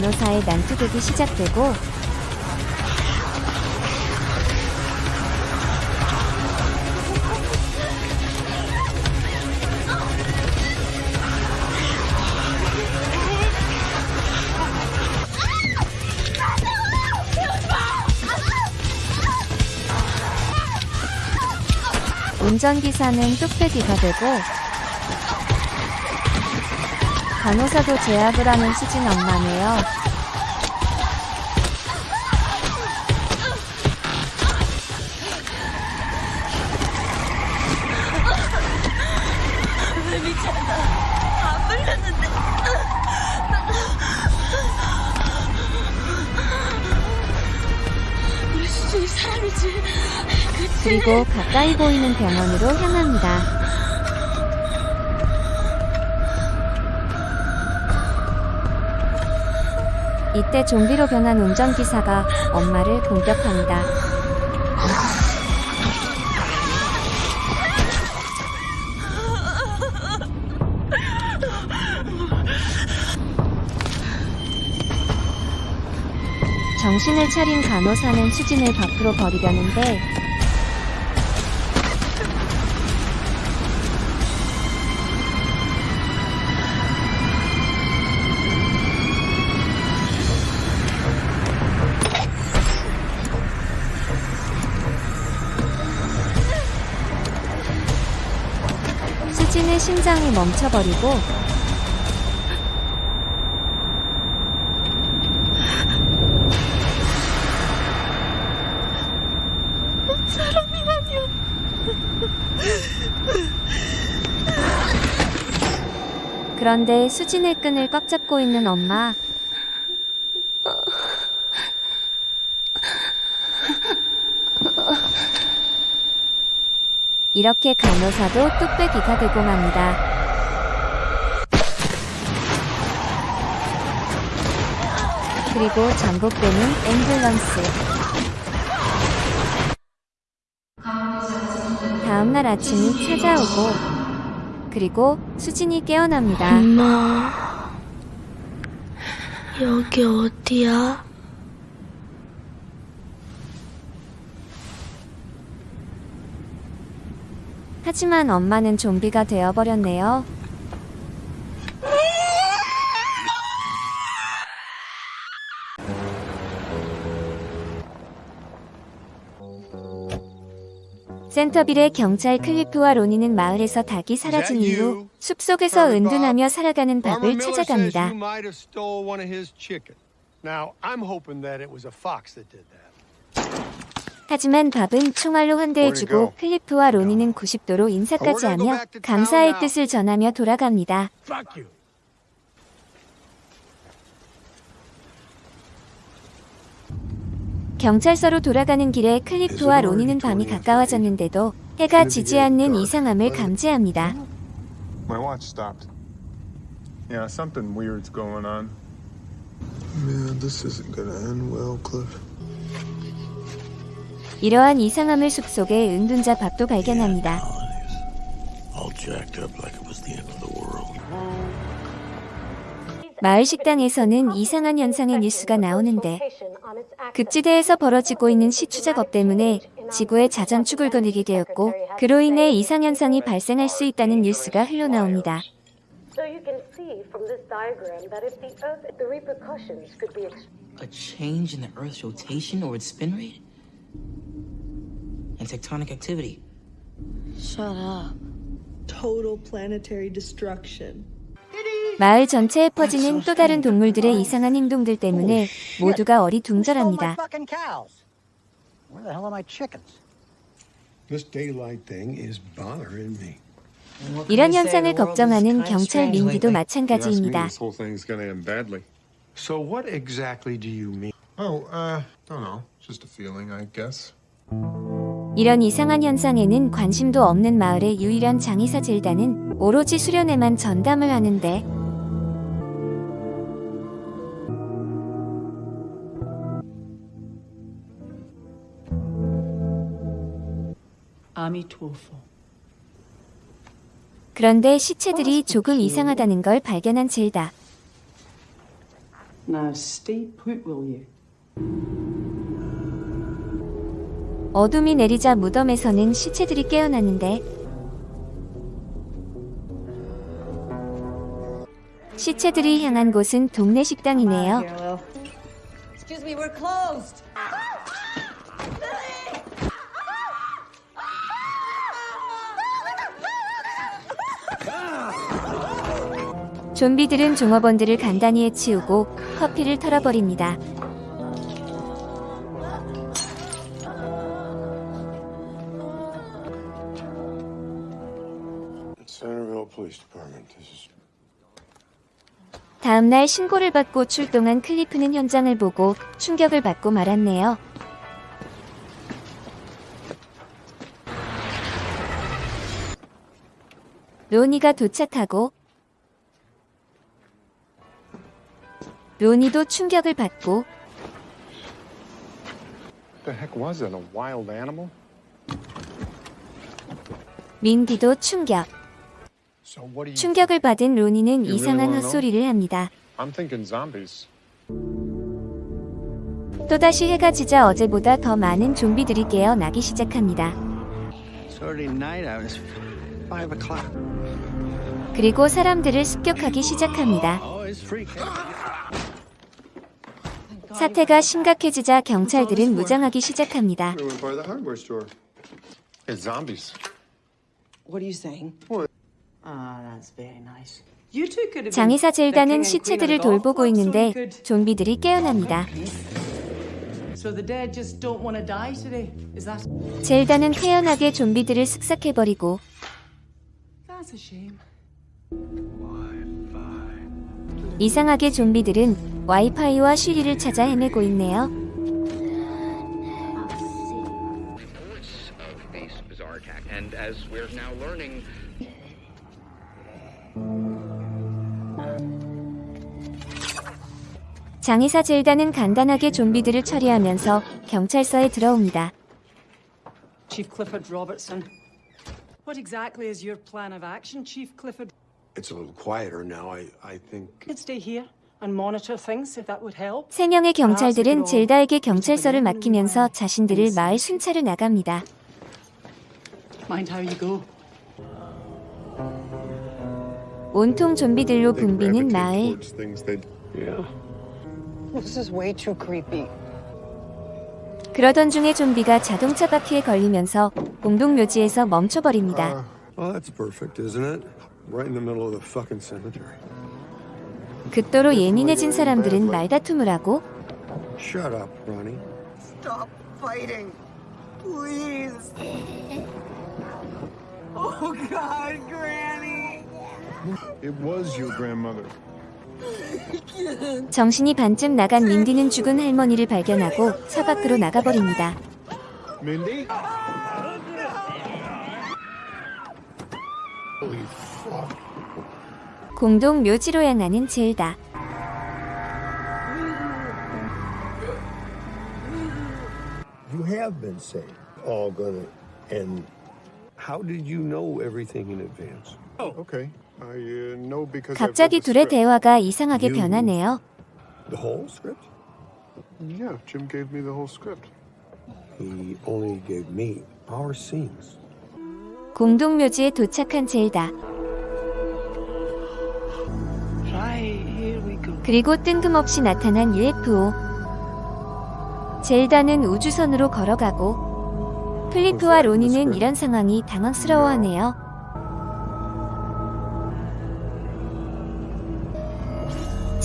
간호사의 난투극이 시작되고 운전기사는 뚝배기가 되고 간호사도 제압을 하는 수진 엄마네요. 미쳤나? 안 불렸는데. 우리 수진이 사람이지. 그치? 그리고 가까이 보이는 병원으로 향합니다. 이때 좀비로 변한 운전기사가 엄마를 공격합니다. 정신을 차린 간호사는 수진을 밖으로 버리려는데 심장이 멈춰버리고 그런데 수진의 끈을 꽉 잡고 있는 엄마. 이렇게 간호사도 뚝배기가 되고 맙니다. 그리고 전복되는 앰뷸런스. 다음날 아침이 찾아오고 그리고 수진이 깨어납니다. 엄마, 여기 어디야? 하지만 엄마는 좀비가 되어버렸네요. 센터빌의 경찰 클리프와 로니는 마을에서 닭이 사라진 이후 숲속에서 은둔하며 살아가는 밥을 찾아갑니다. you might have stole one of his chicken. Now, I'm hoping that it was a fox that did that. 하지만 밥은 총알로 환대해주고 클리프와 로니는 90도로 인사까지 하며 감사의 뜻을 전하며 돌아갑니다. 경찰서로 돌아가는 길에 클리프와 로니는 밤이 가까워졌는데도 해가 지지 않는 이상함을 감지합니다. My watch stopped. Yeah, something weird's going on. Man, this isn't gonna end well, Cliff. 이러한 이상함을 숲속에 은둔자 밥도 발견합니다. All jacked up like it was the end of the world. 마을 식당에서는 이상한 현상의 뉴스가 나오는데 급지대에서 벌어지고 있는 시추 작업 때문에 지구의 자전축을 거리게 되었고 그로 인해 이상 현상이 발생할 수 있다는 뉴스가 흘러나옵니다. So you can see from this diagram that if the Earth, the repercussions could be ex- A change in the Earth's rotation or its spin rate? And tectonic activity. Shut up. Total planetary destruction. 마을 전체에 퍼지는 또 다른 동물들의 이상한 행동들 때문에 모두가 어리둥절합니다. Where the hell are my chickens? This daylight thing is bothering me. 이런 현상을 걱정하는 경찰 민기도 마찬가지입니다. This whole thing's gonna end badly. So what exactly do you mean? Oh, uh, don't know. Just a feeling, I guess. 이런 이상한 현상에는 관심도 없는 마을의 유일한 장의사 젤다는 오로지 수련에만 전담을 하는데. 그런데 시체들이 조금 이상하다는 걸 발견한. Now you? 어둠이 내리자 무덤에서는 시체들이 깨어나는데 시체들이 향한 곳은 동네 식당이네요. 좀비들은 종업원들을 간단히 해치우고 커피를 털어버립니다. 다음 날 신고를 받고 출동한 클리프는 현장을 보고 충격을 받고 말았네요. 로니가 도착하고 로니도 충격을 받고 The heck was it? A wild animal? 민디도 충격. 충격을 받은 로니는 이상한? 헛소리를 합니다. I'm thinking zombies. 또다시 해가 지자 어제보다 더 많은 좀비들이 깨어나기 시작합니다. 그리고 사람들을 습격하기 시작합니다. Oh. 사태가 심각해지자 경찰들은 무장하기 시작합니다. 장의사 젤다는 시체들을 돌보고 있는데 좀비들이 깨어납니다. So the dead just don't want to die today. Is that? 젤다는 태연하게 좀비들을 쓱싹해버리고 That's a shame. 이상하게 좀비들은 와이파이와 쉬리를 찾아 헤매고 있네요. This bizarre attack, and as we're now learning, 장의사 젤다는 간단하게 좀비들을 처리하면서 경찰서에 들어옵니다. Chief Clifford Robertson. What exactly is your plan of action, Chief Clifford? It's a little quieter now. I, I think. Could stay here and monitor things if that would help. 세 명의 경찰들은 젤다에게 경찰서를 맡기면서 자신들을 마을 순찰을 나갑니다. Mind how you go. 온통 좀비들로 붐비는 마을. Towards things they. Yeah. This is way too creepy. 그러던 중에 좀비가 자동차 바퀴에 걸리면서 공동 묘지에서 멈춰버립니다. The fucking cemetery. 극도로 예민해진 사람들은 말다툼을 하고. Oh, God, Granny. 정신이 반쯤 나간 민디는 죽은 할머니를 발견하고 차 밖으로 나가버립니다. Mindy? 공동 묘지로 향하는 젤다. You have been saved. All gonna end. How did you know everything in advance? Oh, okay. I uh, know because. 갑자기 둘의. 대화가 이상하게 변하네요. The whole script? Yeah, Jim gave me the whole script. He only gave me our scenes. 공동 묘지에 도착한 젤다. 그리고 뜬금없이 나타난 UFO. 젤다는 우주선으로 걸어가고 플리프와 로니는 이런 상황이 당황스러워하네요.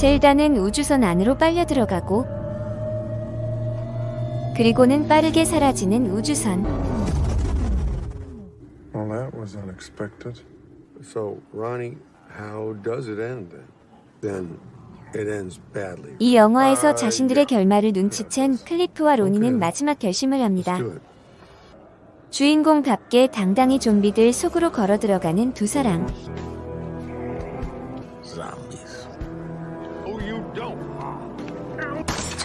젤다는 우주선 안으로 빨려 들어가고 그리고는 빠르게 사라지는 우주선. Well, that was unexpected. So, Ronnie, how does it end then? Then it ends badly. 이 영화에서 자신들의 결말을 눈치챈 클리프와 로니는 마지막 결심을 합니다. 주인공답게 당당히 좀비들 속으로 걸어 들어가는 두 사람.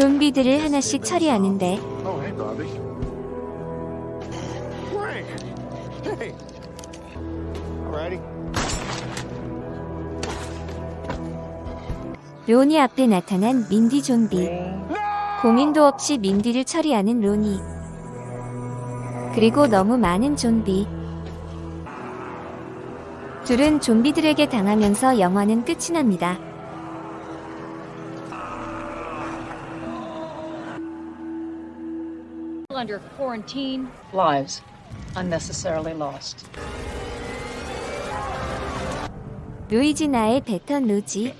좀비들을 하나씩 처리하는데. 로니 앞에 나타난 민디 좀비. 고민도 없이 민디를 처리하는 로니. 그리고 너무 많은 좀비. 둘은 좀비들에게 당하면서 영화는 끝이 납니다. Under quarantine. Lives unnecessarily lost. 루이지나의 베턴 로지.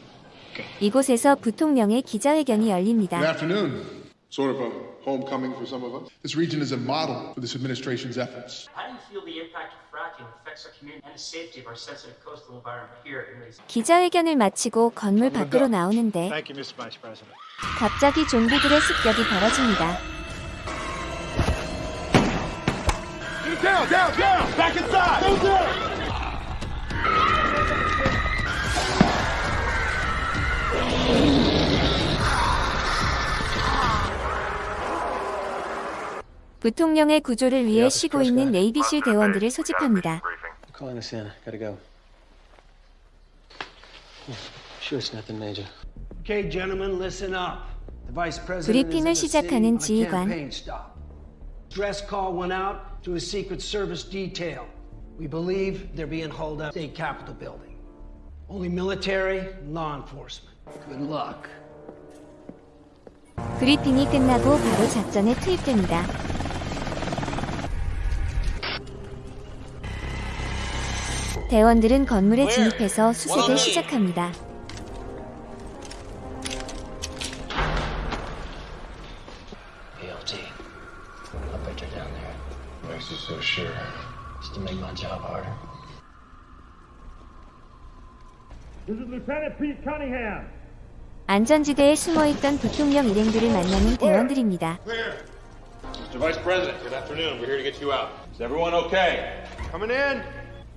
이곳에서 부통령의 기자회견이 열립니다. Good afternoon. Sort of a homecoming for some of us. This region is a model for this administration's efforts. How do you feel the impact of fracking affects our community and the safety of our sensitive coastal environment here in Mason? 기자회견을 마치고 건물 밖으로 나오는데 Thank you, Mr. Vice President. 갑자기 좀비들의 습격이 벌어집니다. Down, down, down! Back inside! Go down! 부통령의 구조를 위해 쉬고 있는 네이비실 대원들을 소집합니다. Calling us in. Gotta go. Sure, it's nothing major. Okay, gentlemen, listen up. The vice president 브리핑을 시작하는 지휘관. campaign stop. Dress call went out to a Secret Service detail. We believe they're being hauled up state capitol building. Only military law enforcement. Good luck. 브리핑이 끝나고 바로 작전에 투입됩니다. 대원들은 건물에 진입해서 수색을 시작합니다. Makes you so sure. Just to make my job harder. This is Lieutenant Pete Cunningham. 안전지대에 숨어있던 부통령 일행들을 만나는 대원들입니다. Mr. Vice President, good afternoon. We're here to get you out. Is everyone okay? Coming in.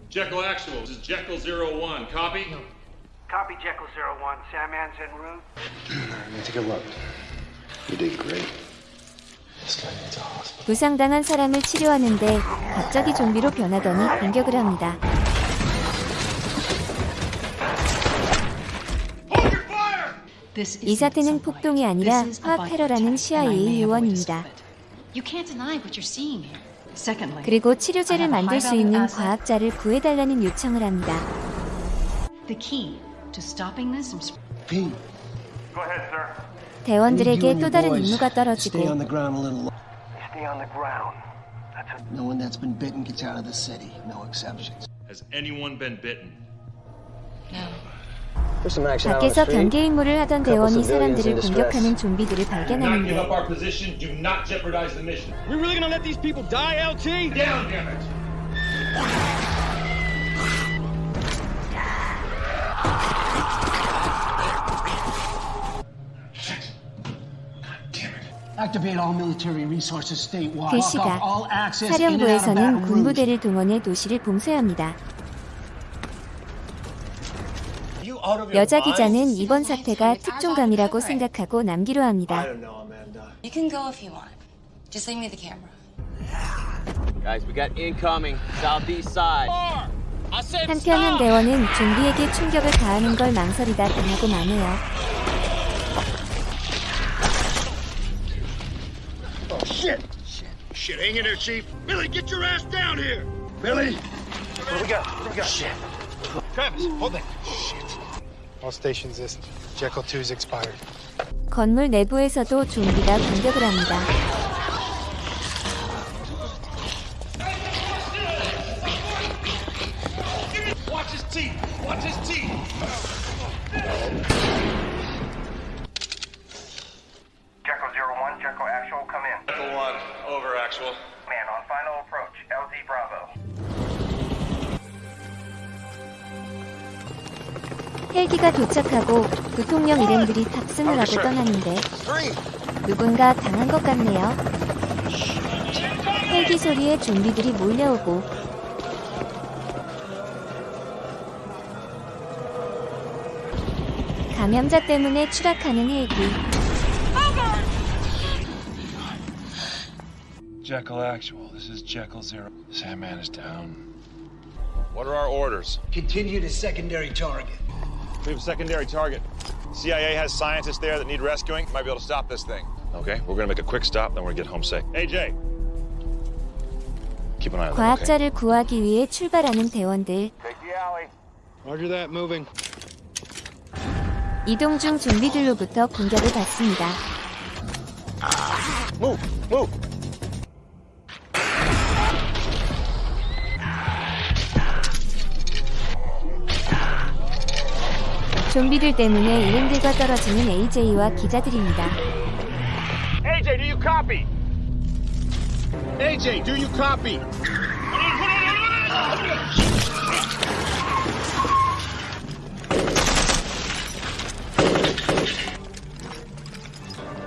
Jekyll Actual. This is Jekyll Zero One. Copy? Copy Jekyll Zero One. Sandman's en route. Let me take a look. You did great. 부상당한 사람을 치료하는데 갑자기 좀비로 변하더니 공격을 합니다. 이 사태는 폭동이 아니라 화학 테러라는 CIA 요원입니다. You can't deny what you're seeing here. Secondly, 그리고 치료제를 만들 수 있는 과학자를 구해달라는 요청을 합니다. the key to stopping this from sp- Pete, Go ahead, sir. 대원들에게 또 다른 임무가 떨어지고 the ground a little lo- Stay on the ground. That's a No one that's been bitten gets out of the city. No exceptions. Has anyone been bitten? 밖에서 경계 임무를 하던 대원이 사람들을 공격하는 좀비들을 Do not give 발견하는데 of 사령부에서는. 군부대를 동원해 도시를 봉쇄합니다. 여자 기자는 이번 사태가 특종감이라고 생각하고 남기로 합니다. You can go if you want. Just leave me the camera. Guys, we got incoming, southeast side. 한편 한 대원은 좀비에게 충격을 가하는 걸 망설이다 당하고 마네요. Shit. Shit. Shit, hang in there, Chief. Billy, get your ass down here. Billy. What do we got? What do we got? Shit. Travis, hold that. Shit. All stations, this Jekyll 2's expired. 건물 내부에서도 좀비가 공격을 합니다. Actual. Man, on final approach. LZ Bravo. 헬기가 도착하고 부통령 일행들이 탑승을 하고 떠나는데 누군가 당한 것 같네요. 헬기 소리에 좀비들이 몰려오고 감염자 때문에 추락하는 헬기. Jekyll Actual, this is Jekyll Zero. Sandman is down. What are our orders? Continue to secondary target. We have a secondary target. CIA has scientists there that need rescuing. Might be able to stop this thing. Okay, we're gonna make a quick stop, then we're gonna get home safe. AJ! Keep an eye on them, okay? 과학자를 구하기 위해 출발하는 대원들. Roger that, moving. 이동 중 좀비들로부터 공격을 받습니다. Move! Move! 좀비들 때문에 일행들과 떨어지는 AJ와 기자들입니다. AJ, do you copy? AJ, do you copy?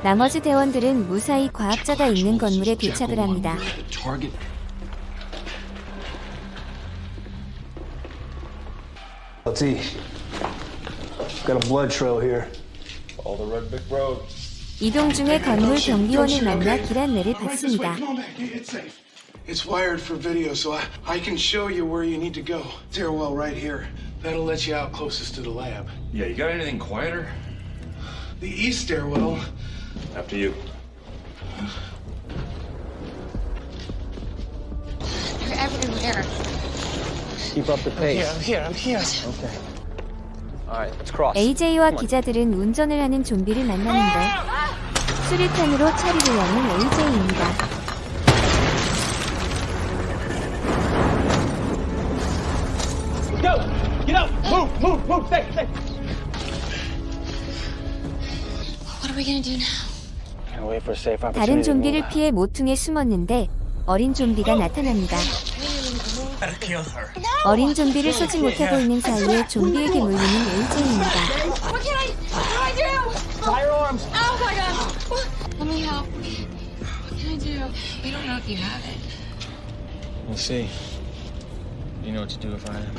나머지 대원들은 무사히 과학자가 있는 건물에 도착을 합니다. got a blood trail here. All the red brick road. 이동 중에 건물 경비원을 만나 길 안내를 받습니다. Come on back. It's safe. It's wired for video, so I, I can show you where you need to go. Stairwell right here. That'll let you out closest to the lab. Yeah, you got anything quieter? The east stairwell. After you. They're everywhere. Keep up the pace. I'm here. I'm here. Okay. All right, let's cross. AJ와 기자들은 운전을 하는 좀비를 만나는데 수류탄으로 처리를 하는 AJ입니다. 다른 좀비를. 피해 모퉁에 숨었는데 어린 좀비가 나타납니다. 어린 좀비를 쏘지 못하고 있는 사이에 좀비에게 물리는 AJ입니다. We'll see. You know what to do if I am.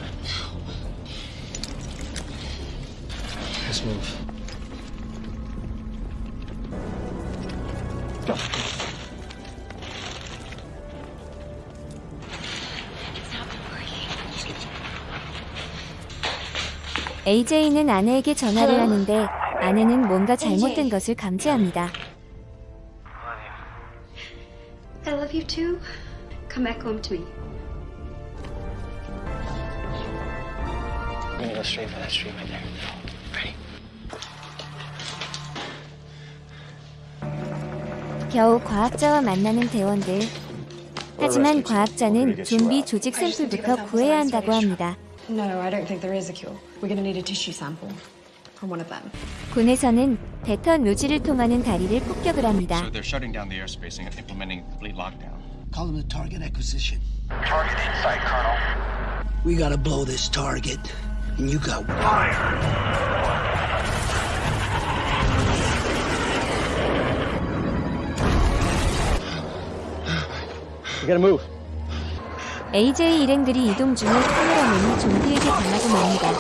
Let's move. AJ는 아내에게 전화를 하는데 아내는 뭔가 잘못된 것을 감지합니다. I love you too. Come back home to me. I'm gonna go straight for that street right there. Ready? 겨우 과학자와 만나는 대원들. 하지만 과학자는 좀비 조직 샘플부터 구해야 한다고 합니다. No, I don't think there is a cure. We're gonna need a tissue sample from one of them. 군에서는 대턴 로지를 통하는 다리를 폭격을 합니다. So they're shutting down the airspace and implementing complete lockdown. Call them the target acquisition. Target in sight, Colonel. We gotta blow this target, and you got We gotta move. AJ 일행들이 이동 중에 카메라맨이 좀비에게 당하고 맙니다.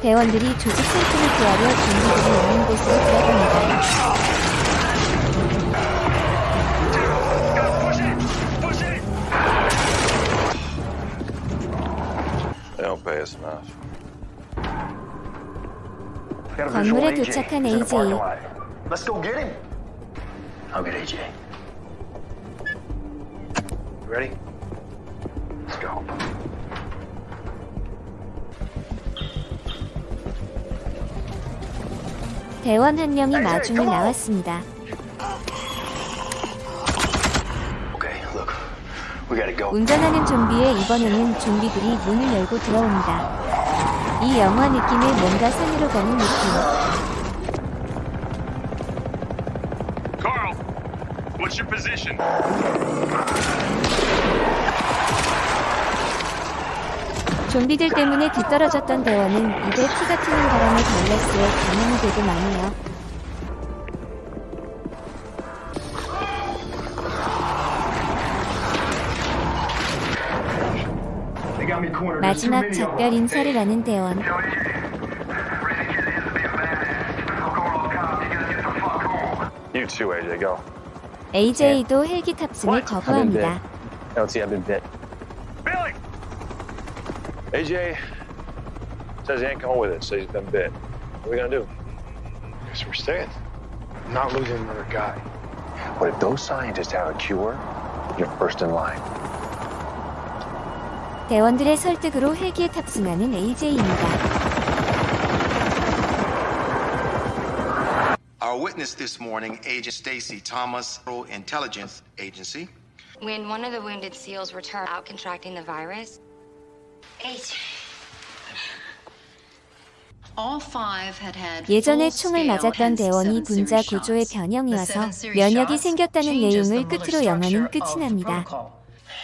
대원들이 조직 샘플을 구하려 좀비들이 있는 곳으로 들어갑니다. 건물에 도착한 AJ. Let's go get him. I'll get AJ. Ready? Let's go. 대원 한 명이 마중을 나왔습니다. 운전하는 좀비에 이번에는 좀비들이 문을 열고 들어옵니다. 이 영화 느낌의 뭔가 산으로 가는 느낌. Carl, what's your position? 좀비들 때문에 뒤떨어졌던 대원은 입에 피가 튀는 바람에 발레스에 감염이 되고 마네요. 마지막 many of them. 작별 인사를 하는 대원. You too, AJ. Go. AJ도 헬기 탑승을 거부합니다. LT, I've been bit. Billy! AJ says he ain't coming with it, so he's been bit. What are we gonna do? Guess we're staying. I'm not losing another guy. But if those scientists have a cure, you're first in line. 대원들의 설득으로 헬기에 탑승하는 AJ입니다. Our witness this morning, Agent Stacy Thomas, Federal Intelligence Agency. When one of the wounded SEALs returned out contracting the virus, eight. All five had had 예전에 총을 맞았던 대원이 7 분자 구조의. 변형이어서 The 7 series 면역이 생겼다는 내용을 끝으로 영화는 끝이 납니다.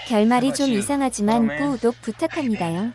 결말이 좀? 이상하지만 Oh. 구독 부탁합니다요.